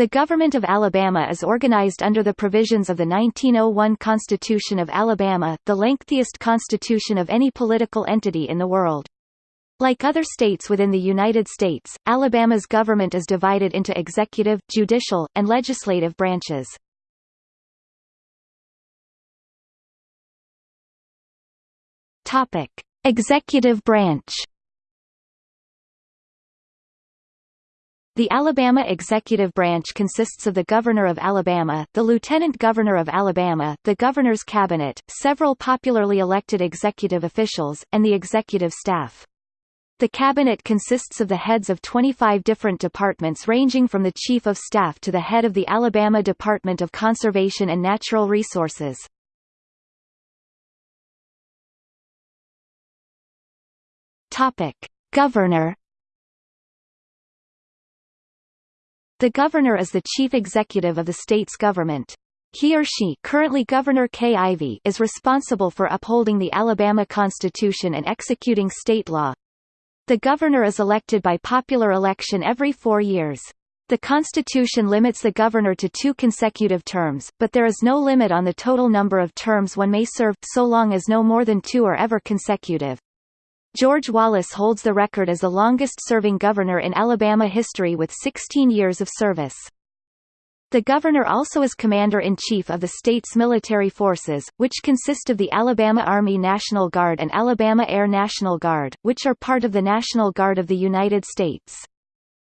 The government of Alabama is organized under the provisions of the 1901 Constitution of Alabama, the lengthiest constitution of any political entity in the world. Like other states within the United States, Alabama's government is divided into executive, judicial, and legislative branches. Executive branch. The Alabama executive branch consists of the Governor of Alabama, the Lieutenant Governor of Alabama, the Governor's Cabinet, several popularly elected executive officials, and the executive staff. The cabinet consists of the heads of 25 different departments ranging from the Chief of Staff to the head of the Alabama Department of Conservation and Natural Resources. Topic: Governor The governor is the chief executive of the state's government. He or she currently Governor Kay Ivey is responsible for upholding the Alabama Constitution and executing state law. The governor is elected by popular election every four years. The Constitution limits the governor to two consecutive terms, but there is no limit on the total number of terms one may serve, so long as no more than two are ever consecutive. George Wallace holds the record as the longest-serving governor in Alabama history with 16 years of service. The governor also is commander-in-chief of the state's military forces, which consist of the Alabama Army National Guard and Alabama Air National Guard, which are part of the National Guard of the United States.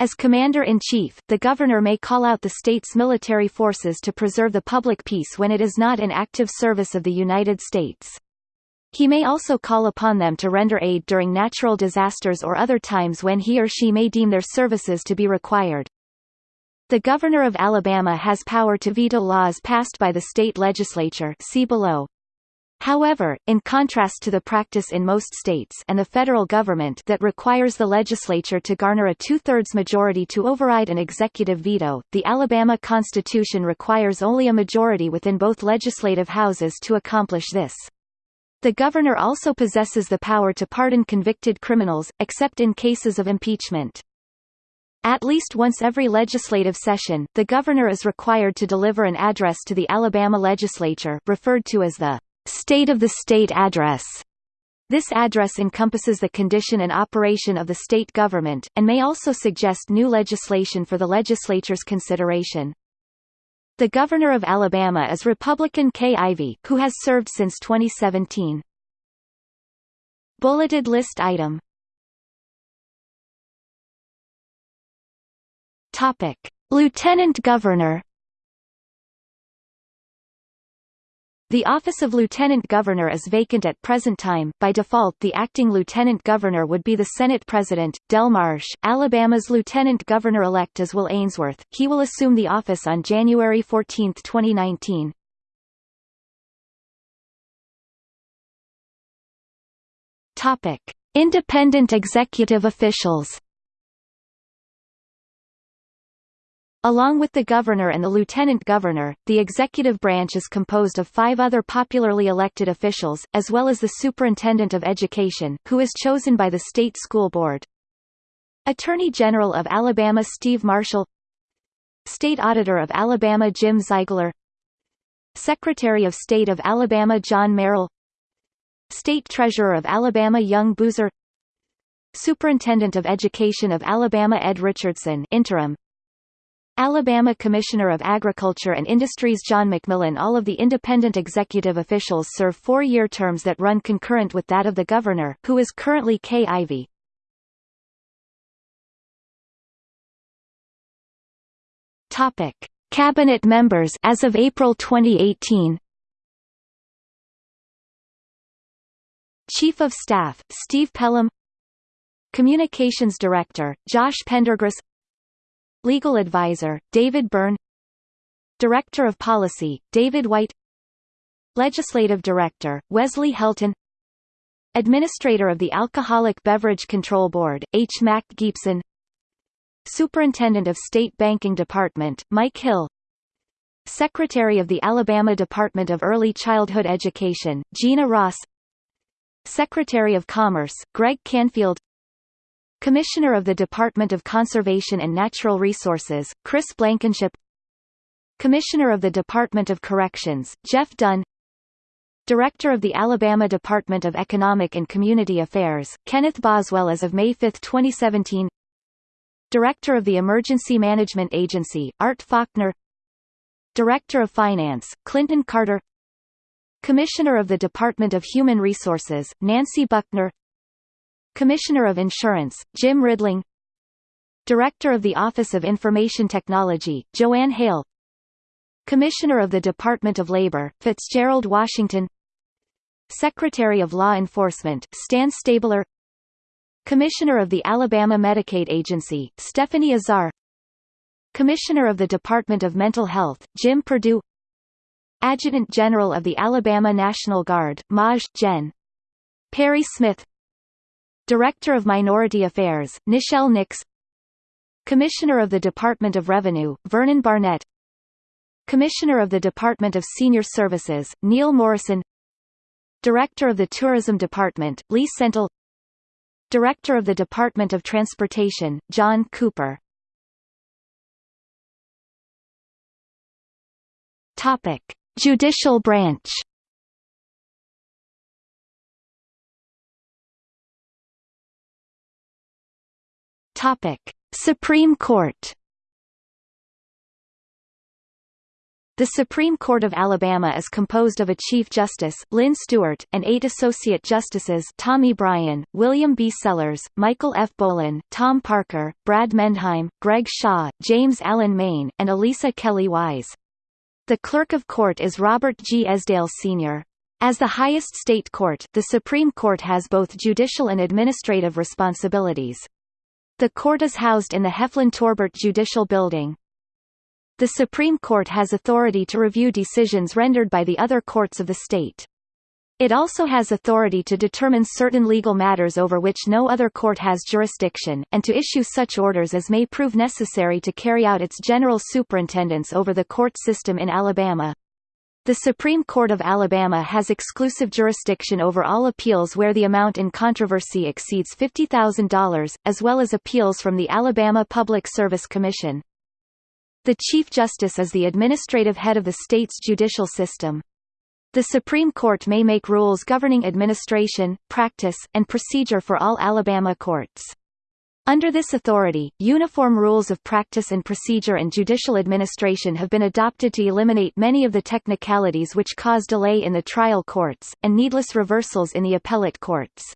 As commander-in-chief, the governor may call out the state's military forces to preserve the public peace when it is not in active service of the United States. He may also call upon them to render aid during natural disasters or other times when he or she may deem their services to be required. The Governor of Alabama has power to veto laws passed by the state legislature see below. However, in contrast to the practice in most states and the federal government that requires the legislature to garner a two-thirds majority to override an executive veto, the Alabama Constitution requires only a majority within both legislative houses to accomplish this. The governor also possesses the power to pardon convicted criminals, except in cases of impeachment. At least once every legislative session, the governor is required to deliver an address to the Alabama legislature referred to as the State of the State Address. This address encompasses the condition and operation of the state government, and may also suggest new legislation for the legislature's consideration. The Governor of Alabama is Republican Kay Ivey, who has served since 2017. Bulleted list item. Topic: Lieutenant Governor The office of lieutenant governor is vacant at present time. By default, the acting lieutenant governor would be the Senate President, Del Marsh. Alabama's lieutenant governor-elect is Will Ainsworth. He will assume the office on January 14, 2019. Topic: Independent executive officials. Along with the governor and the lieutenant governor, the executive branch is composed of five other popularly elected officials, as well as the superintendent of education, who is chosen by the state school board. Attorney General of Alabama Steve Marshall. State Auditor of Alabama Jim Zeigler Secretary of State of Alabama John Merrill. State Treasurer of Alabama Young Boozer. Superintendent of Education of Alabama Ed Richardson interim Alabama Commissioner of Agriculture and Industries John McMillan All of the independent executive officials serve four-year terms that run concurrent with that of the governor, who is currently Kay Ivey. Topic: Cabinet members as of April 2018. Chief of Staff Steve Pelham Communications Director Josh Pendergrass Legal Advisor, David Byrne. Director of Policy, David White. Legislative Director, Wesley Helton. Administrator of the Alcoholic Beverage Control Board, H. Mac Gibson Superintendent of State Banking Department, Mike Hill. Secretary of the Alabama Department of Early Childhood Education, Jeana Ross. Secretary of Commerce, Greg Canfield Commissioner of the Department of Conservation and Natural Resources, Chris Blankenship. Commissioner of the Department of Corrections, Jeff Dunn. Director of the Alabama Department of Economic and Community Affairs, Kenneth Boswell as of May 5, 2017 Director of the Emergency Management Agency, Art Faulkner. Director of Finance, Clinton Carter. Commissioner of the Department of Human Resources, Nancy Buckner Commissioner of Insurance, Jim Ridling. Director of the Office of Information Technology, Joanne Hale. Commissioner of the Department of Labor, Fitzgerald Washington. Secretary of Law Enforcement, Stan Stabler. Commissioner of the Alabama Medicaid Agency, Stephanie Azar. Commissioner of the Department of Mental Health, Jim Perdue. Adjutant General of the Alabama National Guard, Maj. Gen. Perry Smith Director of Minority Affairs, Nichelle Nix. Commissioner of the Department of Revenue, Vernon Barnett. Commissioner of the Department of Senior Services, Neal Morrison. Director of the Tourism Department, Lee Sentell Director of the Department of Transportation, John Cooper. Topic. Judicial branch Topic. Supreme Court The Supreme Court of Alabama is composed of a Chief Justice, Lyn Stuart, and eight Associate Justices Tommy Bryan, William B. Sellers, Michael F. Bolin, Tom Parker, Brad Mendheim, Greg Shaw, James Allen Main, and Alisa Kelli Wise. The Clerk of Court is Robert G. Esdale Sr. As the highest state court, the Supreme Court has both judicial and administrative responsibilities. The court is housed in the Heflin-Torbert Judicial Building. The Supreme Court has authority to review decisions rendered by the other courts of the state. It also has authority to determine certain legal matters over which no other court has jurisdiction, and to issue such orders as may prove necessary to carry out its general superintendence over the court system in Alabama. The Supreme Court of Alabama has exclusive jurisdiction over all appeals where the amount in controversy exceeds $50,000, as well as appeals from the Alabama Public Service Commission. The Chief Justice is the administrative head of the state's judicial system. The Supreme Court may make rules governing administration, practice, and procedure for all Alabama courts. Under this authority, uniform rules of practice and procedure and judicial administration have been adopted to eliminate many of the technicalities which cause delay in the trial courts, and needless reversals in the appellate courts.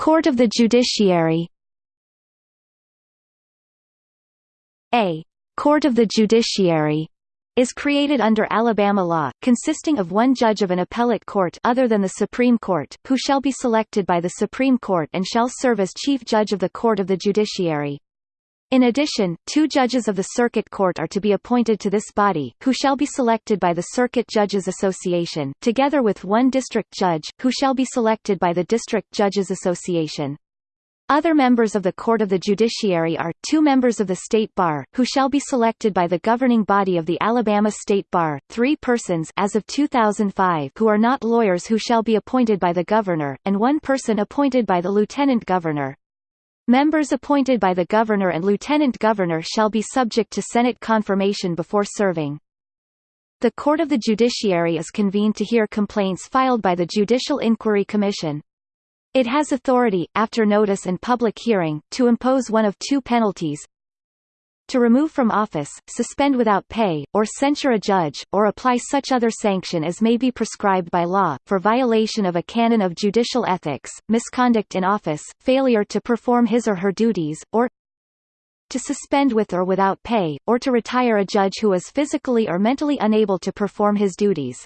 Court of the Judiciary A Court of the Judiciary is created under Alabama law, consisting of one judge of an appellate court other than the Supreme Court, who shall be selected by the Supreme Court and shall serve as Chief Judge of the Court of the Judiciary. In addition, two judges of the Circuit Court are to be appointed to this body, who shall be selected by the Circuit Judges Association, together with one district judge, who shall be selected by the District Judges Association. Other members of the Court of the Judiciary are, two members of the State Bar, who shall be selected by the governing body of the Alabama State Bar, three persons as of 2005 who are not lawyers who shall be appointed by the governor, and one person appointed by the lieutenant governor. Members appointed by the Governor and Lieutenant Governor shall be subject to Senate confirmation before serving. The Court of the Judiciary is convened to hear complaints filed by the Judicial Inquiry Commission. It has authority, after notice and public hearing, to impose one of two penalties, to remove from office, suspend without pay, or censure a judge, or apply such other sanction as may be prescribed by law, for violation of a canon of judicial ethics, misconduct in office, failure to perform his or her duties, or to suspend with or without pay, or to retire a judge who is physically or mentally unable to perform his duties.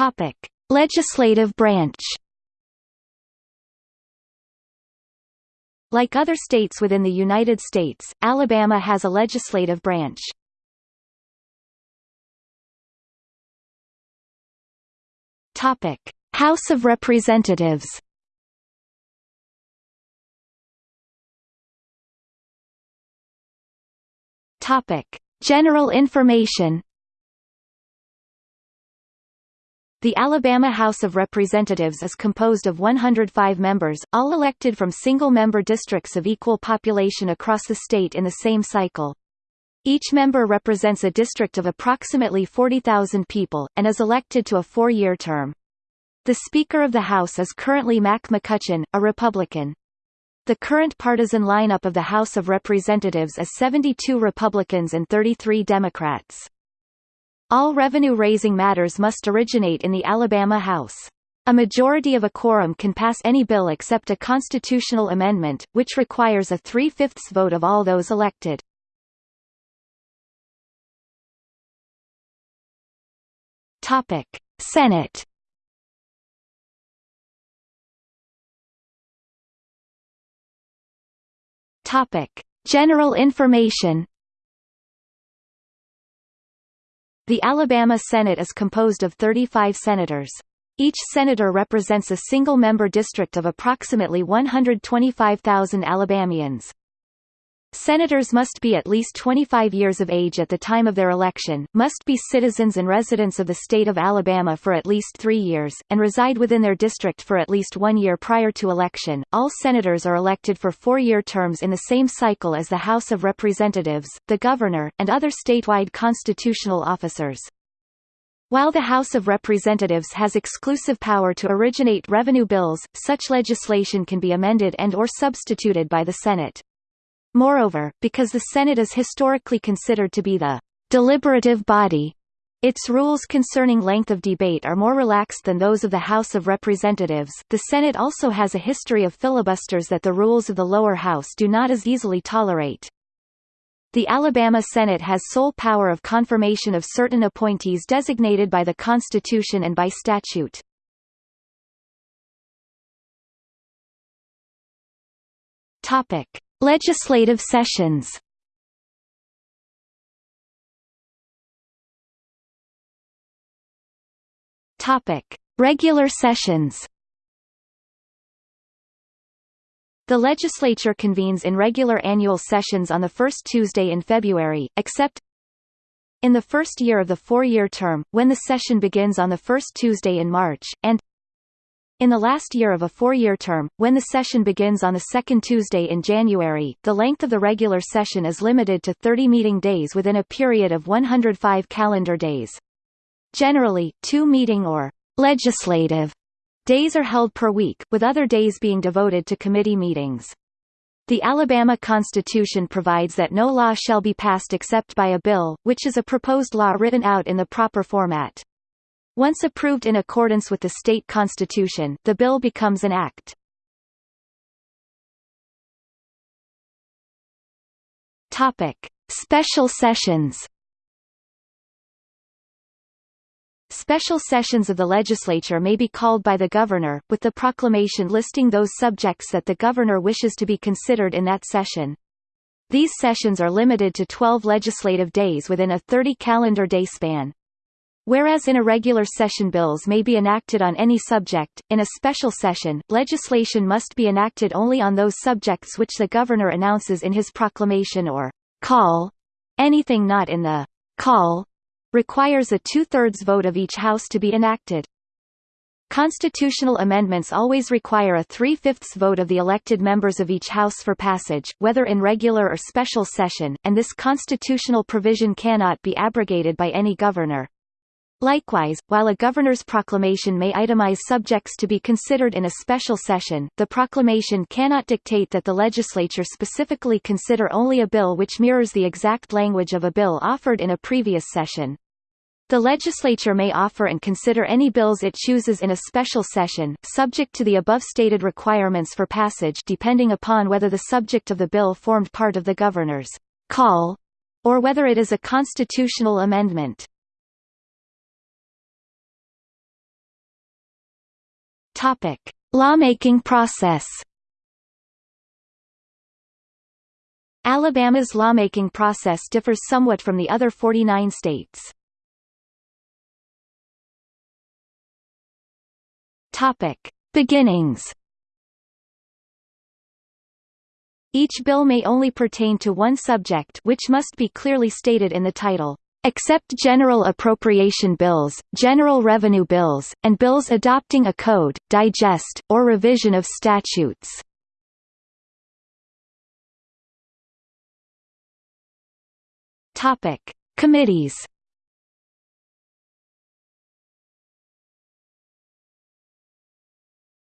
Topic. Legislative branch Like other states within the United States, Alabama has a legislative branch. Topic: House of Representatives. Topic: General information The Alabama House of Representatives is composed of 105 members, all elected from single-member districts of equal population across the state in the same cycle. Each member represents a district of approximately 40,000 people, and is elected to a four-year term. The Speaker of the House is currently Mac McCutcheon, a Republican. The current partisan lineup of the House of Representatives is 72 Republicans and 33 Democrats. All revenue-raising matters must originate in the Alabama House. A majority of a quorum can pass any bill except a constitutional amendment, which requires a three-fifths vote of all those elected. Topic: Senate. Topic: General information. The Alabama Senate is composed of 35 senators. Each senator represents a single-member district of approximately 125,000 Alabamians. Senators must be at least 25 years of age at the time of their election, must be citizens and residents of the state of Alabama for at least three years, and reside within their district for at least one year prior to election. All senators are elected for four-year terms in the same cycle as the House of Representatives, the governor, and other statewide constitutional officers. While the House of Representatives has exclusive power to originate revenue bills, such legislation can be amended and or substituted by the Senate. Moreover, because the Senate is historically considered to be the deliberative body, its rules concerning length of debate are more relaxed than those of the House of Representatives. The Senate also has a history of filibusters that the rules of the lower house do not as easily tolerate. The Alabama Senate has sole power of confirmation of certain appointees designated by the Constitution and by statute. Topic: Legislative sessions Topic: Regular sessions. The legislature convenes in regular annual sessions on the first Tuesday in February, except in the first year of the four-year term, when the session begins on the first Tuesday in March, and in the last year of a four-year term, when the session begins on the second Tuesday in January, the length of the regular session is limited to 30 meeting days within a period of 105 calendar days. Generally, two meeting or legislative days are held per week, with other days being devoted to committee meetings. The Alabama Constitution provides that no law shall be passed except by a bill, which is a proposed law written out in the proper format. Once approved in accordance with the state constitution, the bill becomes an act. Topic: Special sessions. Special sessions of the legislature may be called by the governor, with the proclamation listing those subjects that the governor wishes to be considered in that session. These sessions are limited to 12 legislative days within a 30 calendar day span. Whereas in a regular session bills may be enacted on any subject, in a special session, legislation must be enacted only on those subjects which the governor announces in his proclamation or call. Anything not in the call requires a two-thirds vote of each house to be enacted. Constitutional amendments always require a three-fifths vote of the elected members of each house for passage, whether in regular or special session, and this constitutional provision cannot be abrogated by any governor. Likewise, while a governor's proclamation may itemize subjects to be considered in a special session, the proclamation cannot dictate that the legislature specifically consider only a bill which mirrors the exact language of a bill offered in a previous session. The legislature may offer and consider any bills it chooses in a special session, subject to the above stated requirements for passage depending upon whether the subject of the bill formed part of the governor's call or whether it is a constitutional amendment. Topic: Lawmaking process. Alabama's lawmaking process differs somewhat from the other 49 states. Topic: Beginnings. Each bill may only pertain to one subject which must be clearly stated in the title, except general appropriation bills, general revenue bills, and bills adopting a code, digest, or revision of statutes. Topic: Committees.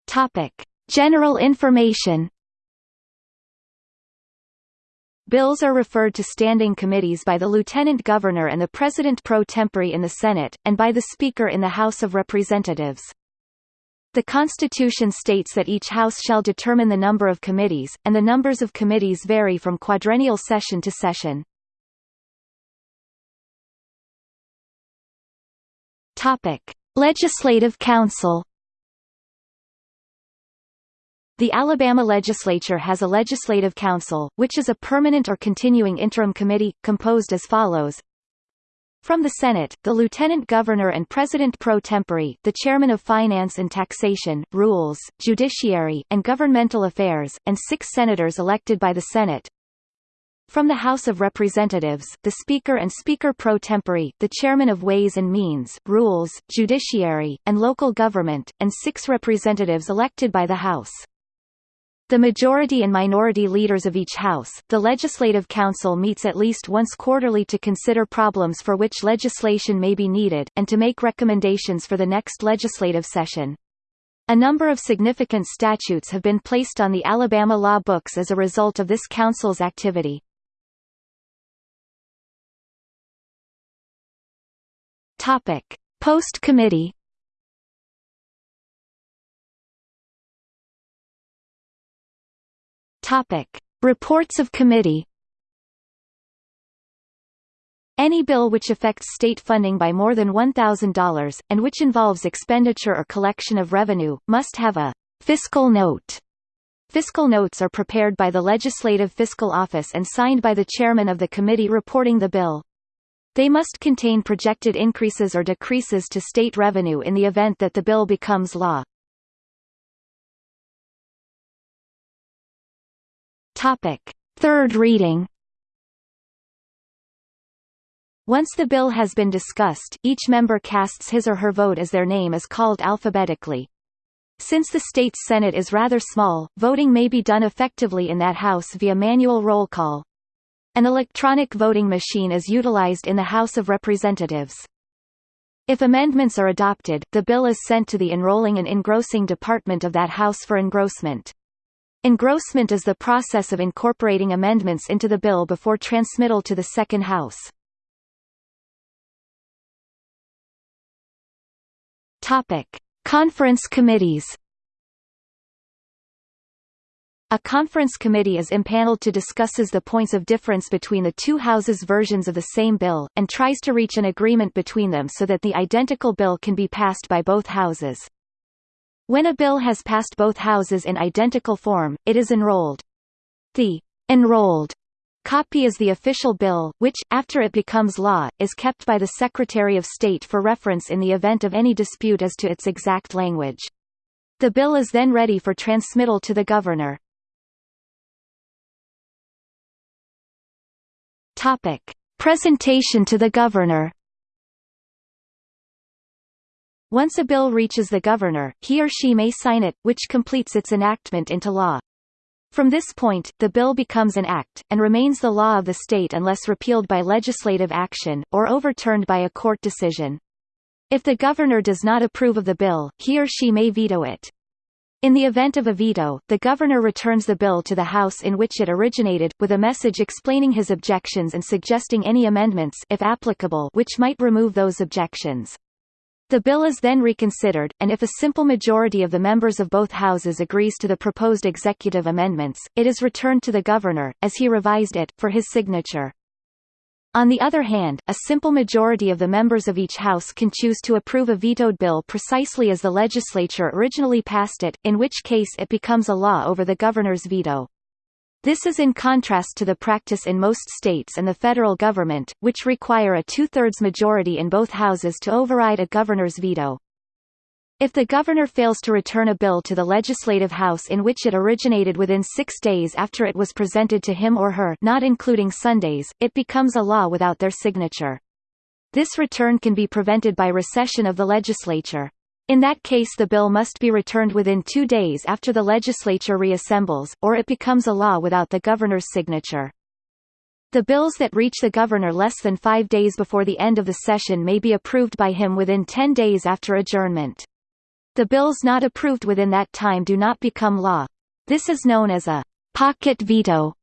Topic: General information. Bills are referred to standing committees by the Lieutenant Governor and the President pro tempore in the Senate, and by the Speaker in the House of Representatives. The Constitution states that each House shall determine the number of committees, and the numbers of committees vary from quadrennial session to session. Topic: Legislative Council. The Alabama legislature has a legislative council, which is a permanent or continuing interim committee, composed as follows. From the Senate, the Lieutenant Governor and President pro tempore, the Chairman of Finance and Taxation, Rules, Judiciary, and Governmental Affairs, and six senators elected by the Senate. From the House of Representatives, the Speaker and Speaker pro tempore, the Chairman of Ways and Means, Rules, Judiciary, and Local Government, and six representatives elected by the House. The majority and minority leaders of each House, the Legislative Council meets at least once quarterly to consider problems for which legislation may be needed, and to make recommendations for the next legislative session. A number of significant statutes have been placed on the Alabama law books as a result of this council's activity. Topic: Topic: Reports of committee. Any bill which affects state funding by more than $1,000, and which involves expenditure or collection of revenue, must have a fiscal note. Fiscal notes are prepared by the Legislative Fiscal Office and signed by the chairman of the committee reporting the bill. They must contain projected increases or decreases to state revenue in the event that the bill becomes law. Topic. Third reading Once the bill has been discussed, each member casts his or her vote as their name is called alphabetically. Since the state's Senate is rather small, voting may be done effectively in that house via manual roll call. An electronic voting machine is utilized in the House of Representatives. If amendments are adopted, the bill is sent to the enrolling and engrossing department of that House for engrossment. Engrossment is the process of incorporating amendments into the bill before transmittal to the second House. Conference committees. A conference committee is impaneled to discusses the points of difference between the two houses' versions of the same bill, and tries to reach an agreement between them so that the identical bill can be passed by both houses. When a bill has passed both houses in identical form, it is enrolled. The enrolled copy is the official bill, which, after it becomes law, is kept by the Secretary of State for reference in the event of any dispute as to its exact language. The bill is then ready for transmittal to the governor. Presentation to the governor. Once a bill reaches the governor, he or she may sign it, which completes its enactment into law. From this point, the bill becomes an act, and remains the law of the state unless repealed by legislative action, or overturned by a court decision. If the governor does not approve of the bill, he or she may veto it. In the event of a veto, the governor returns the bill to the House in which it originated, with a message explaining his objections and suggesting any amendments if applicable which might remove those objections. The bill is then reconsidered, and if a simple majority of the members of both houses agrees to the proposed executive amendments, it is returned to the governor, as he revised it, for his signature. On the other hand, a simple majority of the members of each House can choose to approve a vetoed bill precisely as the legislature originally passed it, in which case it becomes a law over the governor's veto. This is in contrast to the practice in most states and the federal government, which require a two-thirds majority in both houses to override a governor's veto. If the governor fails to return a bill to the legislative house in which it originated within six days after it was presented to him or her not including Sundays, it becomes a law without their signature. This return can be prevented by recession of the legislature. In that case the bill must be returned within two days after the legislature reassembles, or it becomes a law without the governor's signature. The bills that reach the governor less than five days before the end of the session may be approved by him within ten days after adjournment. The bills not approved within that time do not become law. This is known as a pocket veto.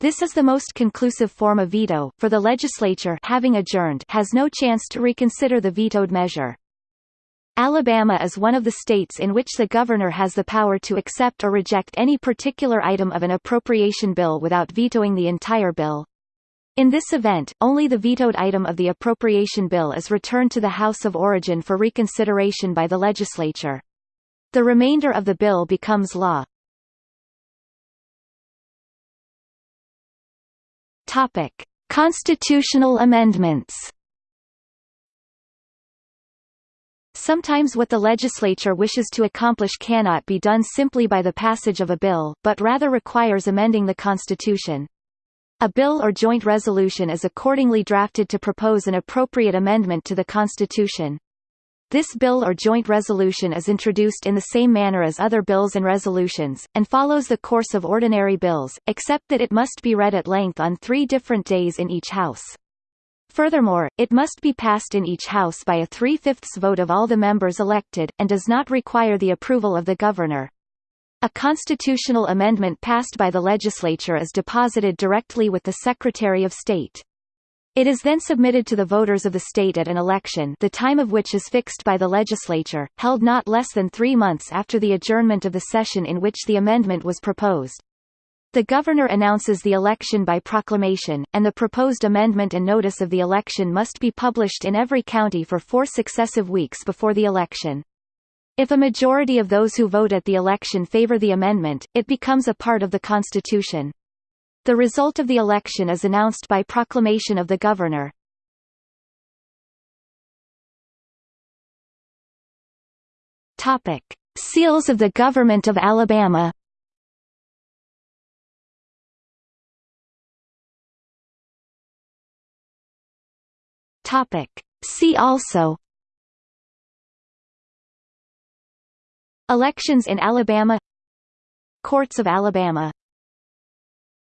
This is the most conclusive form of veto, for the legislature having adjourned has no chance to reconsider the vetoed measure. Alabama is one of the states in which the governor has the power to accept or reject any particular item of an appropriation bill without vetoing the entire bill. In this event, only the vetoed item of the appropriation bill is returned to the House of Origin for reconsideration by the legislature. The remainder of the bill becomes law. Constitutional amendments. Sometimes what the legislature wishes to accomplish cannot be done simply by the passage of a bill, but rather requires amending the Constitution. A bill or joint resolution is accordingly drafted to propose an appropriate amendment to the Constitution. This bill or joint resolution is introduced in the same manner as other bills and resolutions, and follows the course of ordinary bills, except that it must be read at length on three different days in each House. Furthermore, it must be passed in each House by a three-fifths vote of all the members elected, and does not require the approval of the Governor. A constitutional amendment passed by the legislature is deposited directly with the Secretary of State. It is then submitted to the voters of the state at an election the time of which is fixed by the legislature, held not less than three months after the adjournment of the session in which the amendment was proposed. The governor announces the election by proclamation, and the proposed amendment and notice of the election must be published in every county for four successive weeks before the election. If a majority of those who vote at the election favor the amendment, it becomes a part of the Constitution. The result of the election is announced by proclamation of the governor. Topic: Seals of the Government of Alabama. Topic: See also. Elections in Alabama. Courts of Alabama